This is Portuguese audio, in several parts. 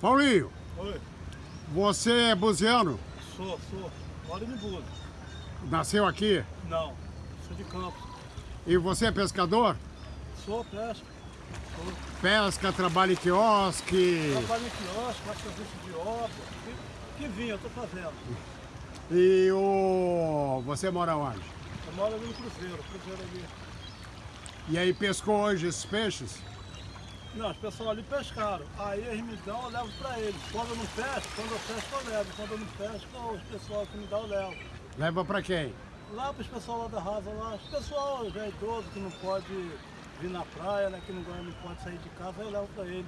Paulinho, Oi, você é buziano? sou, sou. Moro em Búzios. Nasceu aqui? Não, sou de Campos. E você é pescador? Sou pesca. Sou. Pesca, trabalha em quiosque. Trabalho em quiosque, faço serviço de obra. Que, que vinha, eu tô fazendo. E o... você mora onde? Eu moro ali no Cruzeiro, Cruzeiro ali. E aí pescou hoje esses peixes? Não, os pessoal ali pescaram. Aí eles me dão, eu levo pra eles. Quando eu não pesco, quando eu pesco eu levo. Quando eu não pesco, os pessoal que me dão eu levo. Leva pra quem? Lá para os pessoal lá da Rasa, lá, os pessoal já é idoso que não pode vir na praia, né? Que não, não pode sair de casa, eu levo para eles.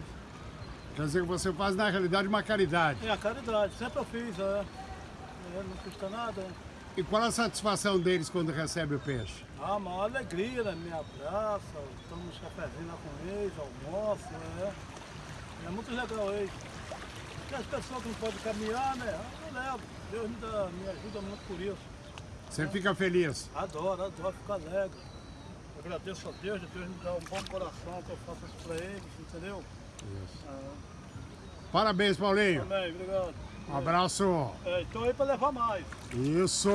Quer dizer que você faz na realidade uma caridade. É a caridade, sempre eu fiz, é. É, não custa nada. é. E qual a satisfação deles quando recebe o peixe? Ah, uma alegria, né? Me abraça, tomo uns cafezinhos lá com eles, almoço, é. É muito legal eles. Porque as pessoas que não podem caminhar, né? Eu levo. Deus me, dá, me ajuda muito por isso. Você fica feliz? Adoro, adoro, fico alegre. Eu agradeço a Deus, Deus me dá um bom coração que eu faço isso pra eles, entendeu? Ah, Parabéns, Paulinho. Amém, obrigado. Um abraço. É, então aí pra levar mais. Isso.